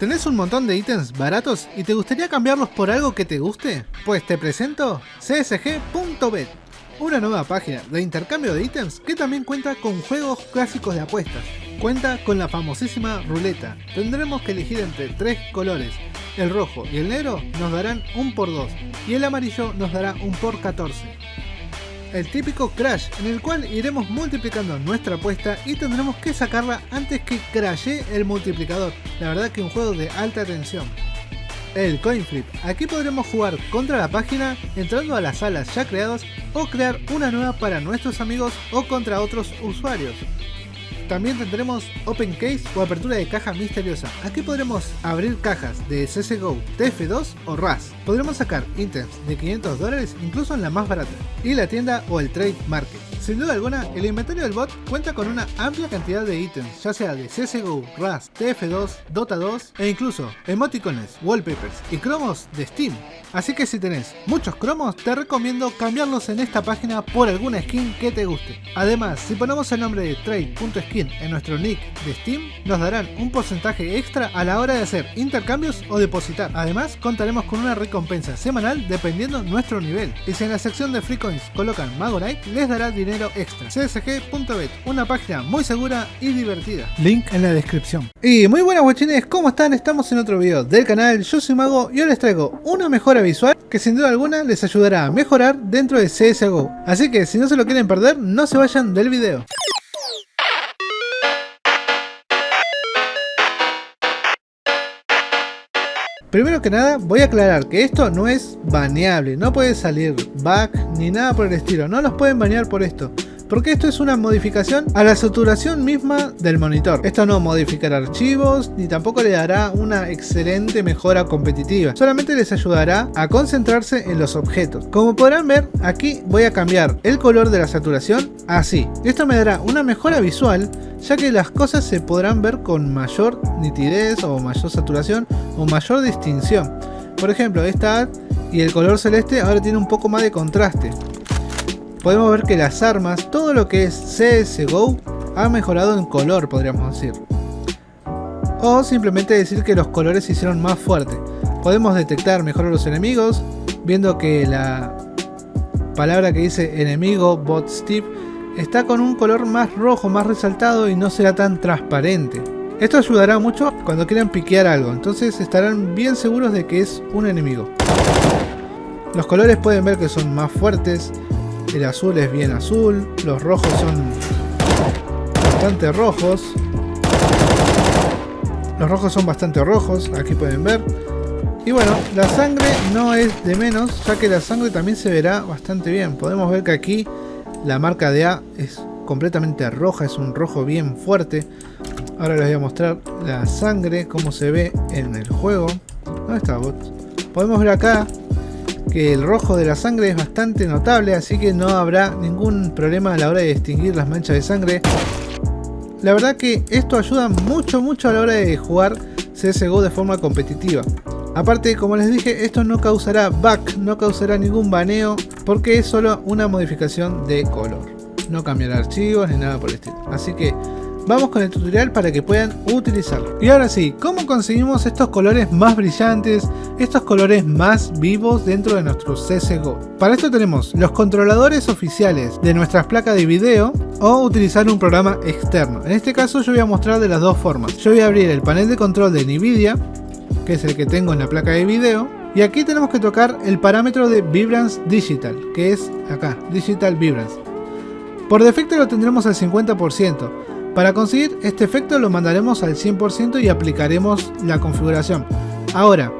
¿Tenés un montón de ítems baratos y te gustaría cambiarlos por algo que te guste? Pues te presento csg.bet, una nueva página de intercambio de ítems que también cuenta con juegos clásicos de apuestas. Cuenta con la famosísima ruleta. Tendremos que elegir entre tres colores. El rojo y el negro nos darán un por 2 y el amarillo nos dará un por 14 el típico crash en el cual iremos multiplicando nuestra apuesta y tendremos que sacarla antes que crashe el multiplicador. La verdad que un juego de alta tensión. El coin flip. Aquí podremos jugar contra la página entrando a las salas ya creadas o crear una nueva para nuestros amigos o contra otros usuarios. También tendremos Open Case o apertura de caja misteriosa. Aquí podremos abrir cajas de CSGO, TF2 o RAS. Podremos sacar ítems de 500 dólares incluso en la más barata. Y la tienda o el Trade Market. Sin duda alguna, el inventario del bot cuenta con una amplia cantidad de ítems, ya sea de CSGO, RAS, TF2, Dota 2 e incluso emoticones, wallpapers y cromos de Steam. Así que si tenés muchos cromos, te recomiendo cambiarlos en esta página por alguna skin que te guste. Además, si ponemos el nombre de trade.skin en nuestro nick de Steam, nos darán un porcentaje extra a la hora de hacer intercambios o depositar. Además, contaremos con una recompensa semanal dependiendo nuestro nivel. Y si en la sección de free coins colocan Magorite, les dará dinero extra. csg.bet, una página muy segura y divertida. Link en la descripción. Y muy buenas guachines, ¿cómo están? Estamos en otro video del canal, yo soy Mago y hoy les traigo una mejora visual que sin duda alguna les ayudará a mejorar dentro de CSGO. Así que si no se lo quieren perder, no se vayan del video. Primero que nada, voy a aclarar que esto no es baneable, no puede salir back ni nada por el estilo, no los pueden banear por esto porque esto es una modificación a la saturación misma del monitor. Esto no modificará archivos, ni tampoco le dará una excelente mejora competitiva, solamente les ayudará a concentrarse en los objetos. Como podrán ver, aquí voy a cambiar el color de la saturación así. Esto me dará una mejora visual, ya que las cosas se podrán ver con mayor nitidez o mayor saturación o mayor distinción. Por ejemplo, esta y el color celeste ahora tiene un poco más de contraste podemos ver que las armas, todo lo que es CSGO, ha mejorado en color, podríamos decir. O simplemente decir que los colores se hicieron más fuertes. Podemos detectar mejor a los enemigos, viendo que la palabra que dice enemigo, bot Steve, está con un color más rojo, más resaltado y no será tan transparente. Esto ayudará mucho cuando quieran piquear algo, entonces estarán bien seguros de que es un enemigo. Los colores pueden ver que son más fuertes, el azul es bien azul. Los rojos son bastante rojos. Los rojos son bastante rojos, aquí pueden ver. Y bueno, la sangre no es de menos, ya que la sangre también se verá bastante bien. Podemos ver que aquí la marca de A es completamente roja, es un rojo bien fuerte. Ahora les voy a mostrar la sangre, cómo se ve en el juego. ¿Dónde está bot? Podemos ver acá que el rojo de la sangre es bastante notable, así que no habrá ningún problema a la hora de distinguir las manchas de sangre. La verdad que esto ayuda mucho mucho a la hora de jugar CSGO de forma competitiva. Aparte, como les dije, esto no causará back, no causará ningún baneo, porque es solo una modificación de color. No cambiará archivos ni nada por el estilo. Así que Vamos con el tutorial para que puedan utilizarlo. Y ahora sí, ¿cómo conseguimos estos colores más brillantes, estos colores más vivos dentro de nuestro CSGO? Para esto tenemos los controladores oficiales de nuestras placas de video o utilizar un programa externo. En este caso yo voy a mostrar de las dos formas. Yo voy a abrir el panel de control de NVIDIA, que es el que tengo en la placa de video, y aquí tenemos que tocar el parámetro de Vibrance Digital, que es acá, Digital Vibrance. Por defecto lo tendremos al 50%, para conseguir este efecto lo mandaremos al 100% y aplicaremos la configuración. Ahora,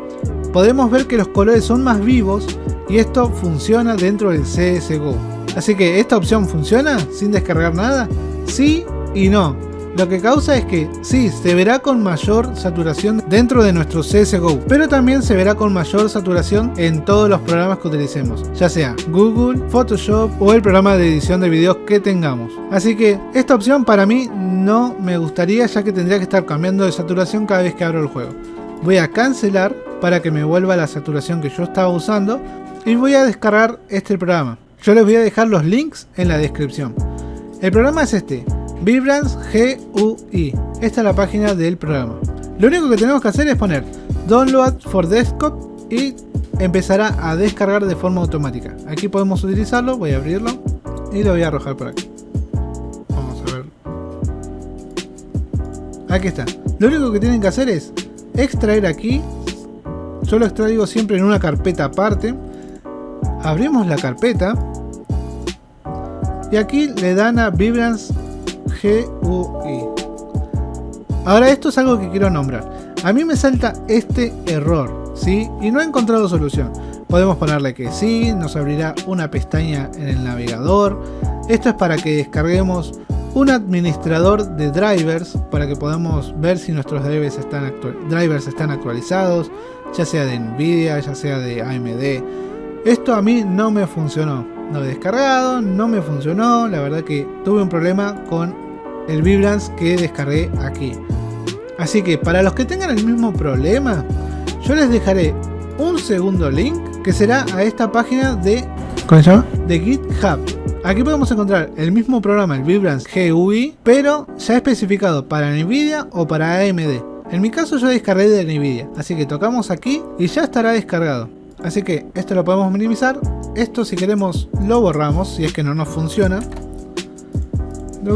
podemos ver que los colores son más vivos y esto funciona dentro del CSGO. Así que, ¿esta opción funciona sin descargar nada? Sí y no. Lo que causa es que sí, se verá con mayor saturación dentro de nuestro CSGO, pero también se verá con mayor saturación en todos los programas que utilicemos, ya sea Google, Photoshop o el programa de edición de videos que tengamos. Así que esta opción para mí no me gustaría ya que tendría que estar cambiando de saturación cada vez que abro el juego. Voy a cancelar para que me vuelva la saturación que yo estaba usando y voy a descargar este programa. Yo les voy a dejar los links en la descripción. El programa es este, Vibrance GUI. Esta es la página del programa. Lo único que tenemos que hacer es poner Download for Desktop y empezará a descargar de forma automática. Aquí podemos utilizarlo, voy a abrirlo y lo voy a arrojar por aquí. Vamos a ver. Aquí está. Lo único que tienen que hacer es extraer aquí. Yo lo extraigo siempre en una carpeta aparte. Abrimos la carpeta. Y aquí le dan a Vibrance GUI. Ahora esto es algo que quiero nombrar. A mí me salta este error, ¿sí? Y no he encontrado solución. Podemos ponerle que sí, nos abrirá una pestaña en el navegador. Esto es para que descarguemos un administrador de drivers para que podamos ver si nuestros drivers están, drivers están actualizados, ya sea de Nvidia, ya sea de AMD. Esto a mí no me funcionó. Lo he descargado, no me funcionó. La verdad que tuve un problema con el Vibrance que descargué aquí. Así que para los que tengan el mismo problema, yo les dejaré un segundo link que será a esta página de, ¿cómo se llama? de GitHub. Aquí podemos encontrar el mismo programa, el Vibrance GUI, pero ya especificado para Nvidia o para AMD. En mi caso yo descargué de Nvidia, así que tocamos aquí y ya estará descargado. Así que esto lo podemos minimizar. Esto si queremos lo borramos, si es que no nos funciona.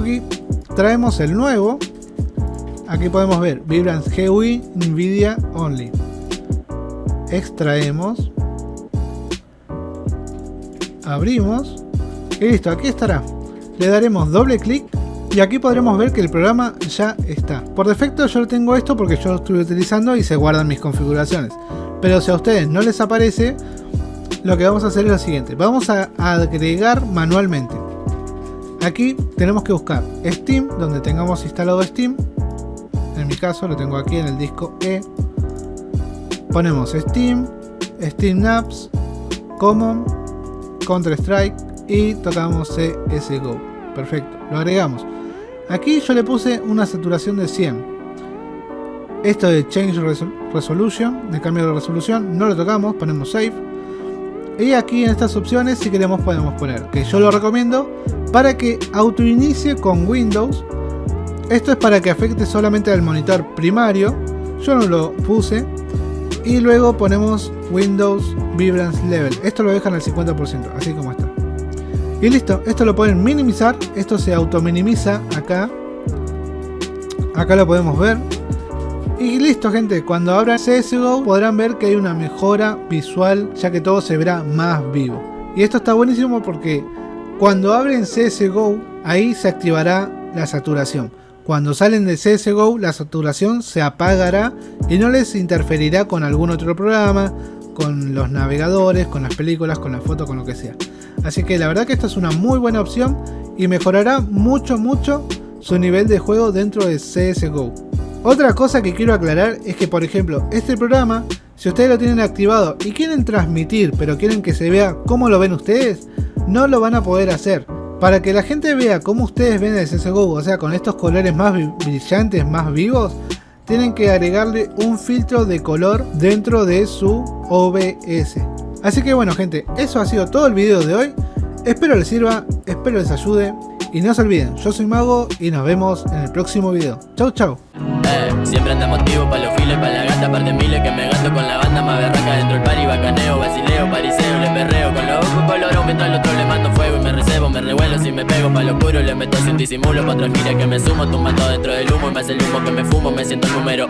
Aquí traemos el nuevo. Aquí podemos ver Vibrance GUI NVIDIA Only. Extraemos. Abrimos. Y listo, aquí estará. Le daremos doble clic y aquí podremos ver que el programa ya está. Por defecto yo tengo esto porque yo lo estoy utilizando y se guardan mis configuraciones. Pero si a ustedes no les aparece, lo que vamos a hacer es lo siguiente. Vamos a agregar manualmente. Aquí tenemos que buscar Steam, donde tengamos instalado Steam. En mi caso lo tengo aquí en el disco E. Ponemos Steam, Steam Apps, Common, Counter Strike y tocamos CSGO. Perfecto, lo agregamos. Aquí yo le puse una saturación de 100. Esto de Change Resolution, de cambio de resolución, no lo tocamos, ponemos Save. Y aquí en estas opciones si queremos podemos poner, que yo lo recomiendo, para que autoinicie con Windows. Esto es para que afecte solamente al monitor primario. Yo no lo puse. Y luego ponemos Windows Vibrance Level. Esto lo dejan al 50%, así como está. Y listo, esto lo pueden minimizar. Esto se auto minimiza acá. Acá lo podemos ver. Y listo gente, cuando abran CSGO podrán ver que hay una mejora visual ya que todo se verá más vivo. Y esto está buenísimo porque cuando abren CSGO, ahí se activará la saturación. Cuando salen de CSGO, la saturación se apagará y no les interferirá con algún otro programa, con los navegadores, con las películas, con las fotos, con lo que sea. Así que la verdad que esta es una muy buena opción y mejorará mucho mucho su nivel de juego dentro de CSGO. Otra cosa que quiero aclarar es que por ejemplo este programa, si ustedes lo tienen activado y quieren transmitir pero quieren que se vea cómo lo ven ustedes, no lo van a poder hacer. Para que la gente vea cómo ustedes ven el CSGO, o sea, con estos colores más brillantes, más vivos, tienen que agregarle un filtro de color dentro de su OBS. Así que bueno gente, eso ha sido todo el video de hoy. Espero les sirva, espero les ayude. Y no se olviden, yo soy Mago y nos vemos en el próximo video. Chau chau. Eh, siempre anda motivo para los files, para la gata, par de miles que me gasto con la banda más berraca dentro del pari, bacaneo, basileo, pariseo, le perreo con los ojos colorados mientras al otro le mando fuego y me recebo, me revuelo si me pego para lo oscuro, le meto sin disimulo, pa' otra gira que me sumo, tumbando dentro del humo y me hace el humo que me fumo, me siento el número